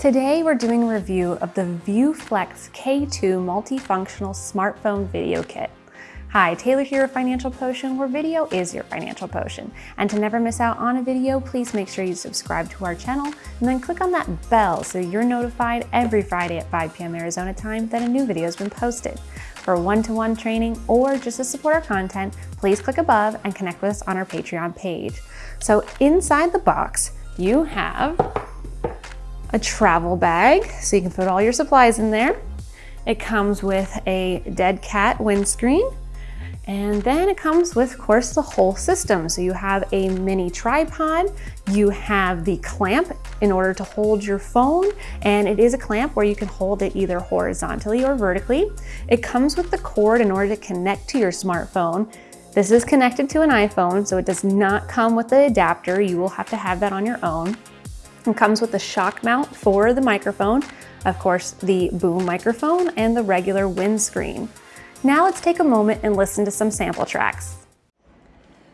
Today we're doing a review of the ViewFlex K2 multifunctional smartphone video kit. Hi, Taylor here of Financial Potion, where video is your financial potion. And to never miss out on a video, please make sure you subscribe to our channel and then click on that bell so you're notified every Friday at 5 p.m. Arizona time that a new video has been posted. For one-to-one -one training or just to support our content, please click above and connect with us on our Patreon page. So inside the box, you have a travel bag, so you can put all your supplies in there. It comes with a dead cat windscreen, and then it comes with, of course, the whole system. So you have a mini tripod, you have the clamp in order to hold your phone, and it is a clamp where you can hold it either horizontally or vertically. It comes with the cord in order to connect to your smartphone. This is connected to an iPhone, so it does not come with the adapter. You will have to have that on your own. It comes with a shock mount for the microphone, of course the boom microphone and the regular windscreen. Now let's take a moment and listen to some sample tracks.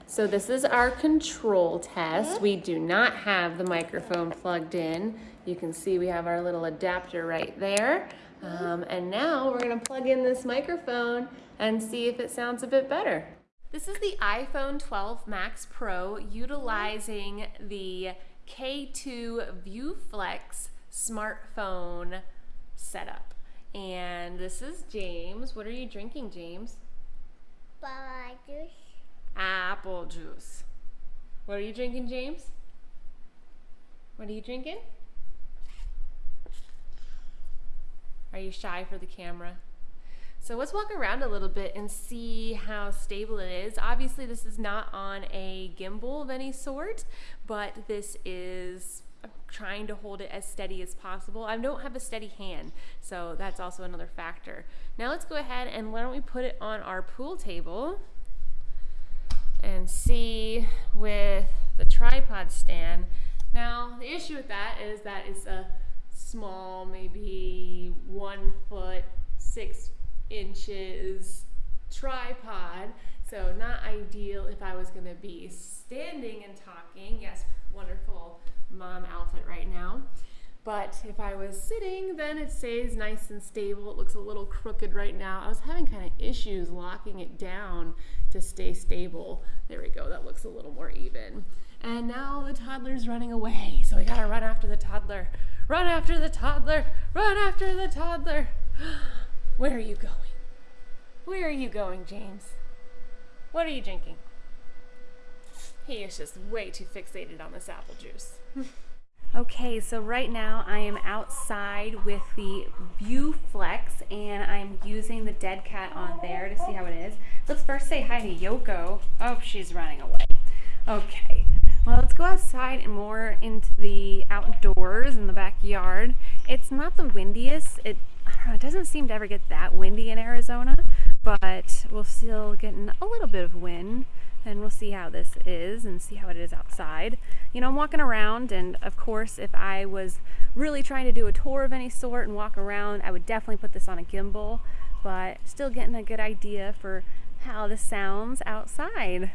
So this is our control test. We do not have the microphone plugged in. You can see we have our little adapter right there. Um, and now we're gonna plug in this microphone and see if it sounds a bit better. This is the iPhone 12 Max Pro utilizing the K2 ViewFlex smartphone setup. And this is James. What are you drinking, James? Apple juice. Apple juice. What are you drinking, James? What are you drinking? Are you shy for the camera? So let's walk around a little bit and see how stable it is. Obviously this is not on a gimbal of any sort, but this is I'm trying to hold it as steady as possible. I don't have a steady hand, so that's also another factor. Now let's go ahead and why don't we put it on our pool table and see with the tripod stand. Now the issue with that is that it's a small, maybe one foot, six inches tripod. So not ideal if I was gonna be standing and talking. Yes, wonderful mom outfit right now. But if I was sitting, then it stays nice and stable. It looks a little crooked right now. I was having kind of issues locking it down to stay stable. There we go, that looks a little more even. And now the toddler's running away, so we gotta run after the toddler. Run after the toddler, run after the toddler. Where are you going? Where are you going, James? What are you drinking? He is just way too fixated on this apple juice. okay, so right now I am outside with the ViewFlex and I'm using the dead cat on there to see how it is. Let's first say hi to Yoko. Oh, she's running away. Okay, well let's go outside and more into the outdoors in the backyard. It's not the windiest. It it doesn't seem to ever get that windy in Arizona, but we'll still get a little bit of wind and we'll see how this is and see how it is outside. You know, I'm walking around and of course if I was really trying to do a tour of any sort and walk around, I would definitely put this on a gimbal, but still getting a good idea for how this sounds outside.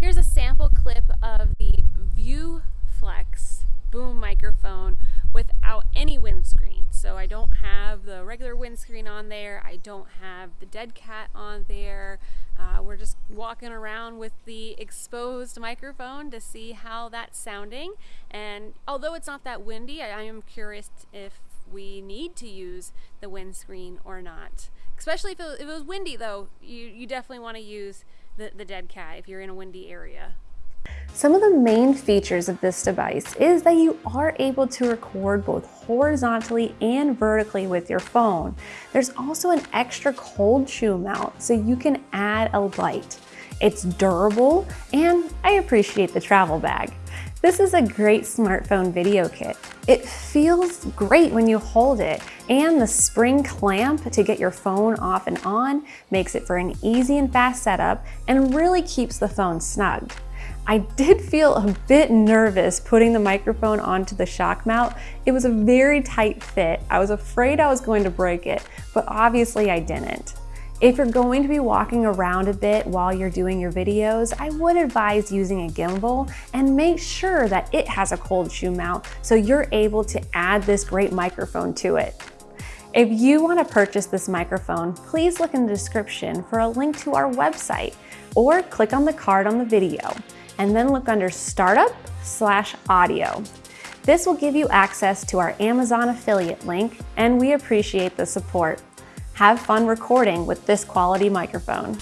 Here's a sample clip of the ViewFlex boom microphone without any windscreen. So I don't have the regular windscreen on there. I don't have the dead cat on there. Uh, we're just walking around with the exposed microphone to see how that's sounding. And although it's not that windy, I, I am curious if we need to use the windscreen or not. Especially if it, if it was windy though, you, you definitely want to use the, the dead cat if you're in a windy area. Some of the main features of this device is that you are able to record both horizontally and vertically with your phone. There's also an extra cold shoe mount so you can add a light. It's durable and I appreciate the travel bag. This is a great smartphone video kit. It feels great when you hold it and the spring clamp to get your phone off and on makes it for an easy and fast setup and really keeps the phone snug. I did feel a bit nervous putting the microphone onto the shock mount. It was a very tight fit. I was afraid I was going to break it, but obviously I didn't. If you're going to be walking around a bit while you're doing your videos, I would advise using a gimbal and make sure that it has a cold shoe mount so you're able to add this great microphone to it. If you want to purchase this microphone, please look in the description for a link to our website or click on the card on the video and then look under Startup slash Audio. This will give you access to our Amazon affiliate link and we appreciate the support. Have fun recording with this quality microphone.